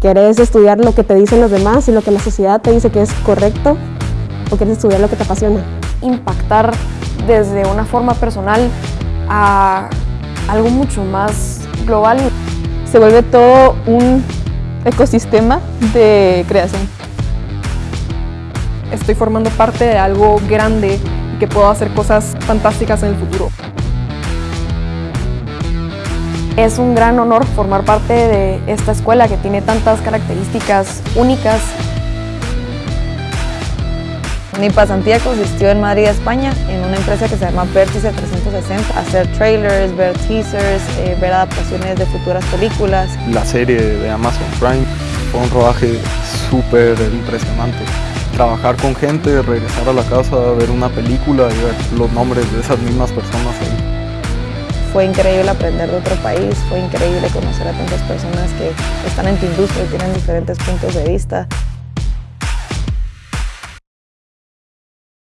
¿Querés estudiar lo que te dicen los demás y lo que la sociedad te dice que es correcto? ¿O quieres estudiar lo que te apasiona? Impactar desde una forma personal a algo mucho más global. Se vuelve todo un ecosistema de creación. Estoy formando parte de algo grande y que puedo hacer cosas fantásticas en el futuro. Es un gran honor formar parte de esta escuela que tiene tantas características únicas. Mi pasantía consistió en Madrid, España, en una empresa que se llama Vértice 360, hacer trailers, ver teasers, eh, ver adaptaciones de futuras películas. La serie de Amazon Prime fue un rodaje súper impresionante. Trabajar con gente, regresar a la casa, ver una película y ver los nombres de esas mismas personas ahí. Fue increíble aprender de otro país, fue increíble conocer a tantas personas que están en tu industria y tienen diferentes puntos de vista.